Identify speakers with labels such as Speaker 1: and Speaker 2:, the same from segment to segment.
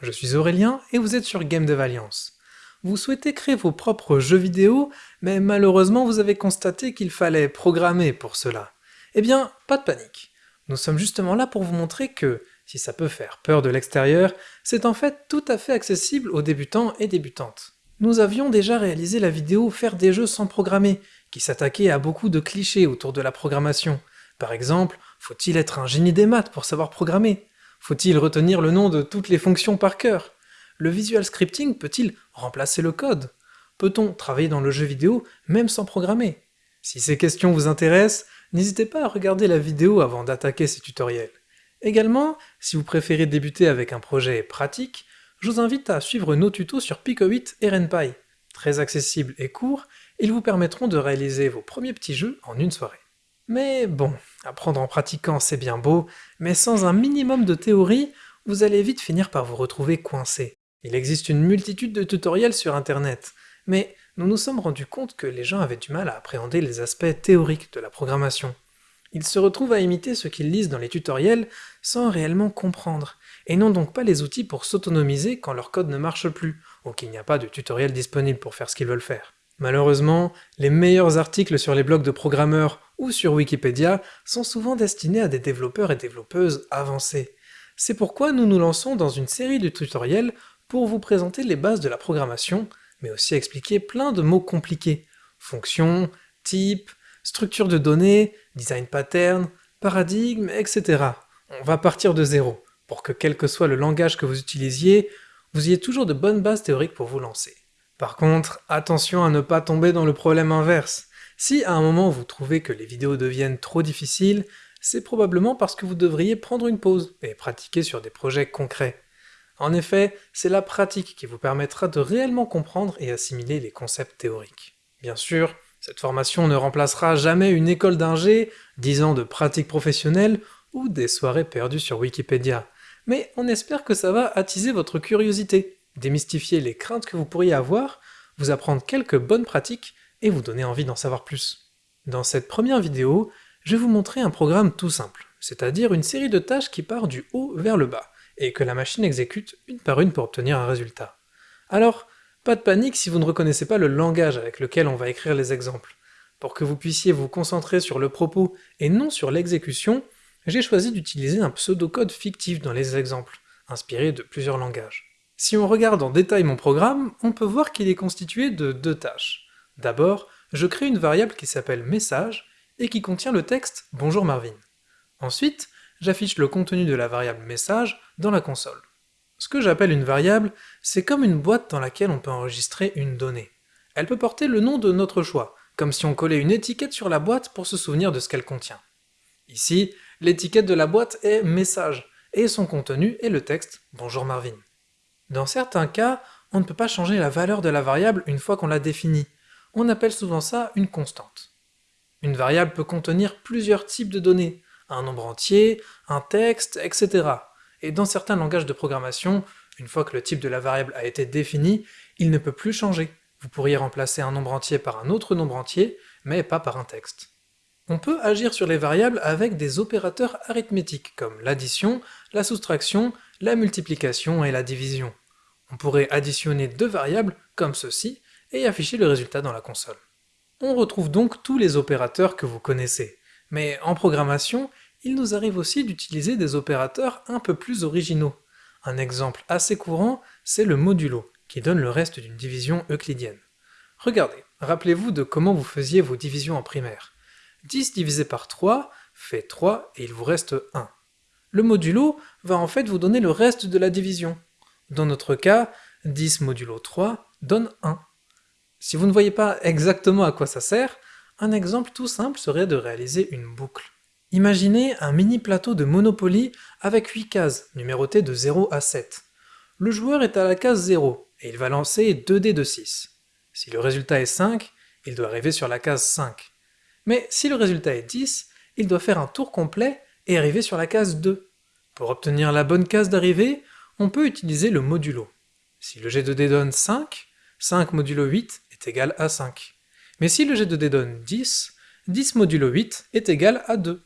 Speaker 1: Je suis Aurélien et vous êtes sur Game Dev Alliance. Vous souhaitez créer vos propres jeux vidéo, mais malheureusement vous avez constaté qu'il fallait programmer pour cela. Eh bien, pas de panique. Nous sommes justement là pour vous montrer que, si ça peut faire peur de l'extérieur, c'est en fait tout à fait accessible aux débutants et débutantes. Nous avions déjà réalisé la vidéo Faire des jeux sans programmer, qui s'attaquait à beaucoup de clichés autour de la programmation. Par exemple, faut-il être un génie des maths pour savoir programmer? Faut-il retenir le nom de toutes les fonctions par cœur? Le visual scripting peut-il remplacer le code? Peut-on travailler dans le jeu vidéo même sans programmer? Si ces questions vous intéressent, n'hésitez pas à regarder la vidéo avant d'attaquer ces tutoriels. Également, si vous préférez débuter avec un projet pratique, je vous invite à suivre nos tutos sur Pico 8 et RenPy. Très accessibles et courts, ils vous permettront de réaliser vos premiers petits jeux en une soirée. Mais bon, apprendre en pratiquant c'est bien beau, mais sans un minimum de théorie, vous allez vite finir par vous retrouver coincé. Il existe une multitude de tutoriels sur internet, mais nous nous sommes rendus compte que les gens avaient du mal à appréhender les aspects théoriques de la programmation. Ils se retrouvent à imiter ce qu'ils lisent dans les tutoriels sans réellement comprendre, et n'ont donc pas les outils pour s'autonomiser quand leur code ne marche plus, ou qu'il n'y a pas de tutoriel disponible pour faire ce qu'ils veulent faire. Malheureusement, les meilleurs articles sur les blogs de programmeurs ou sur Wikipédia sont souvent destinés à des développeurs et développeuses avancés. C'est pourquoi nous nous lançons dans une série de tutoriels pour vous présenter les bases de la programmation, mais aussi expliquer plein de mots compliqués. Fonctions, types, structure de données, design pattern, paradigme, etc. On va partir de zéro, pour que quel que soit le langage que vous utilisiez, vous ayez toujours de bonnes bases théoriques pour vous lancer. Par contre, attention à ne pas tomber dans le problème inverse. Si à un moment vous trouvez que les vidéos deviennent trop difficiles, c'est probablement parce que vous devriez prendre une pause et pratiquer sur des projets concrets. En effet, c'est la pratique qui vous permettra de réellement comprendre et assimiler les concepts théoriques. Bien sûr, cette formation ne remplacera jamais une école d'ingé, 10 ans de pratique professionnelle ou des soirées perdues sur Wikipédia, mais on espère que ça va attiser votre curiosité, démystifier les craintes que vous pourriez avoir, vous apprendre quelques bonnes pratiques et vous donner envie d'en savoir plus. Dans cette première vidéo, je vais vous montrer un programme tout simple, c'est-à-dire une série de tâches qui part du haut vers le bas, et que la machine exécute une par une pour obtenir un résultat. Alors, pas de panique si vous ne reconnaissez pas le langage avec lequel on va écrire les exemples. Pour que vous puissiez vous concentrer sur le propos et non sur l'exécution, j'ai choisi d'utiliser un pseudocode fictif dans les exemples, inspiré de plusieurs langages. Si on regarde en détail mon programme, on peut voir qu'il est constitué de deux tâches. D'abord, je crée une variable qui s'appelle message et qui contient le texte Bonjour Marvin. Ensuite, j'affiche le contenu de la variable message dans la console. Ce que j'appelle une variable, c'est comme une boîte dans laquelle on peut enregistrer une donnée. Elle peut porter le nom de notre choix, comme si on collait une étiquette sur la boîte pour se souvenir de ce qu'elle contient. Ici, l'étiquette de la boîte est message, et son contenu est le texte Bonjour Marvin. Dans certains cas, on ne peut pas changer la valeur de la variable une fois qu'on l'a définie, on appelle souvent ça une constante. Une variable peut contenir plusieurs types de données, un nombre entier, un texte, etc. Et dans certains langages de programmation, une fois que le type de la variable a été défini, il ne peut plus changer. Vous pourriez remplacer un nombre entier par un autre nombre entier, mais pas par un texte. On peut agir sur les variables avec des opérateurs arithmétiques, comme l'addition, la soustraction, la multiplication et la division. On pourrait additionner deux variables, comme ceci, et afficher le résultat dans la console. On retrouve donc tous les opérateurs que vous connaissez, mais en programmation, il nous arrive aussi d'utiliser des opérateurs un peu plus originaux. Un exemple assez courant, c'est le modulo, qui donne le reste d'une division euclidienne. Regardez, rappelez-vous de comment vous faisiez vos divisions en primaire. 10 divisé par 3 fait 3 et il vous reste 1. Le modulo va en fait vous donner le reste de la division. Dans notre cas, 10 modulo 3 donne 1. Si vous ne voyez pas exactement à quoi ça sert, un exemple tout simple serait de réaliser une boucle. Imaginez un mini plateau de Monopoly avec 8 cases, numérotées de 0 à 7. Le joueur est à la case 0, et il va lancer 2 dés de 6. Si le résultat est 5, il doit arriver sur la case 5. Mais si le résultat est 10, il doit faire un tour complet et arriver sur la case 2. Pour obtenir la bonne case d'arrivée, on peut utiliser le modulo. Si le jet de dés donne 5, 5 modulo 8 égal à 5. Mais si le jet de dés donne 10, 10 modulo 8 est égal à 2.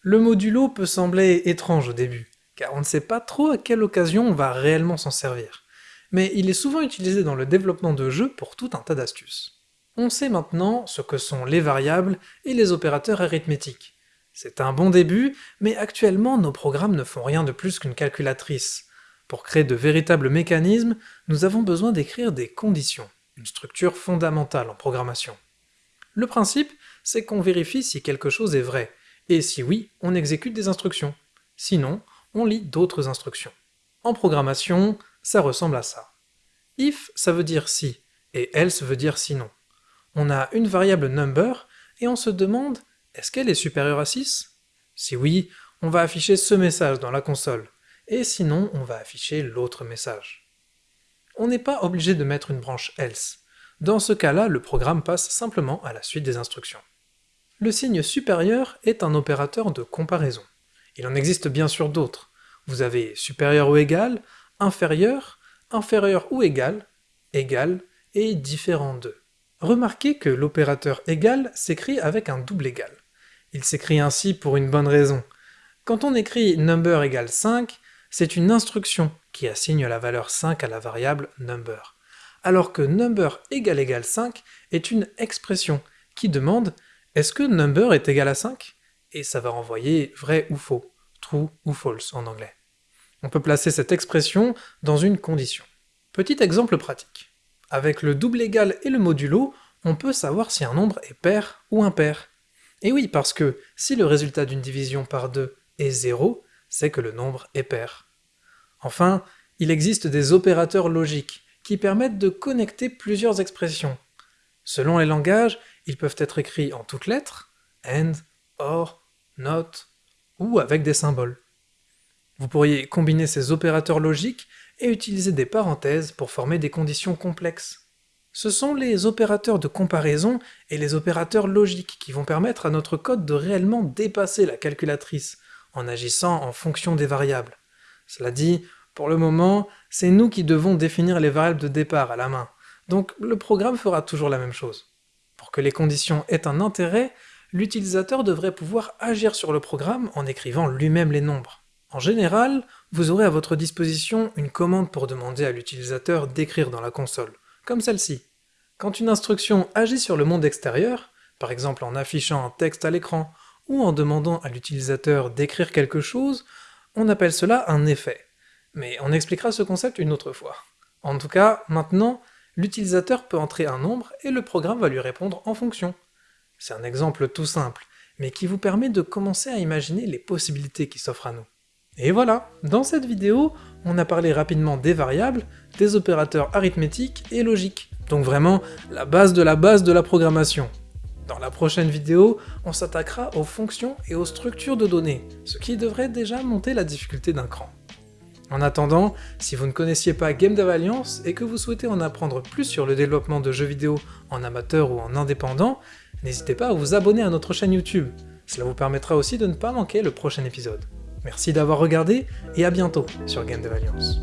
Speaker 1: Le modulo peut sembler étrange au début, car on ne sait pas trop à quelle occasion on va réellement s'en servir. Mais il est souvent utilisé dans le développement de jeux pour tout un tas d'astuces. On sait maintenant ce que sont les variables et les opérateurs arithmétiques. C'est un bon début, mais actuellement nos programmes ne font rien de plus qu'une calculatrice. Pour créer de véritables mécanismes, nous avons besoin d'écrire des conditions, une structure fondamentale en programmation. Le principe, c'est qu'on vérifie si quelque chose est vrai, et si oui, on exécute des instructions. Sinon, on lit d'autres instructions. En programmation, ça ressemble à ça. If, ça veut dire si, et else veut dire sinon. On a une variable number, et on se demande est-ce qu'elle est supérieure à 6 Si oui, on va afficher ce message dans la console, et sinon on va afficher l'autre message. On n'est pas obligé de mettre une branche else. Dans ce cas-là, le programme passe simplement à la suite des instructions. Le signe supérieur est un opérateur de comparaison. Il en existe bien sûr d'autres. Vous avez supérieur ou égal, inférieur, inférieur ou égal, égal et différent de. Remarquez que l'opérateur égal s'écrit avec un double égal. Il s'écrit ainsi pour une bonne raison. Quand on écrit number égale 5, c'est une instruction qui assigne la valeur 5 à la variable number, alors que number égale égale 5 est une expression qui demande est-ce que number est égal à 5 Et ça va renvoyer vrai ou faux, true ou false en anglais. On peut placer cette expression dans une condition. Petit exemple pratique. Avec le double égal et le modulo, on peut savoir si un nombre est pair ou impair. Et oui, parce que si le résultat d'une division par 2 est 0, c'est que le nombre est pair. Enfin, il existe des opérateurs logiques qui permettent de connecter plusieurs expressions. Selon les langages, ils peuvent être écrits en toutes lettres, and, or, not, ou avec des symboles. Vous pourriez combiner ces opérateurs logiques et utiliser des parenthèses pour former des conditions complexes. Ce sont les opérateurs de comparaison et les opérateurs logiques qui vont permettre à notre code de réellement dépasser la calculatrice, en agissant en fonction des variables. Cela dit, pour le moment, c'est nous qui devons définir les variables de départ à la main, donc le programme fera toujours la même chose. Pour que les conditions aient un intérêt, l'utilisateur devrait pouvoir agir sur le programme en écrivant lui-même les nombres. En général, vous aurez à votre disposition une commande pour demander à l'utilisateur d'écrire dans la console comme celle-ci. Quand une instruction agit sur le monde extérieur, par exemple en affichant un texte à l'écran ou en demandant à l'utilisateur d'écrire quelque chose, on appelle cela un effet. Mais on expliquera ce concept une autre fois. En tout cas, maintenant, l'utilisateur peut entrer un nombre et le programme va lui répondre en fonction. C'est un exemple tout simple, mais qui vous permet de commencer à imaginer les possibilités qui s'offrent à nous. Et voilà, dans cette vidéo, on a parlé rapidement des variables, des opérateurs arithmétiques et logiques, donc vraiment la base de la base de la programmation. Dans la prochaine vidéo, on s'attaquera aux fonctions et aux structures de données, ce qui devrait déjà monter la difficulté d'un cran. En attendant, si vous ne connaissiez pas Game Dev Alliance et que vous souhaitez en apprendre plus sur le développement de jeux vidéo en amateur ou en indépendant, n'hésitez pas à vous abonner à notre chaîne YouTube, cela vous permettra aussi de ne pas manquer le prochain épisode. Merci d'avoir regardé et à bientôt sur Game de Alliance.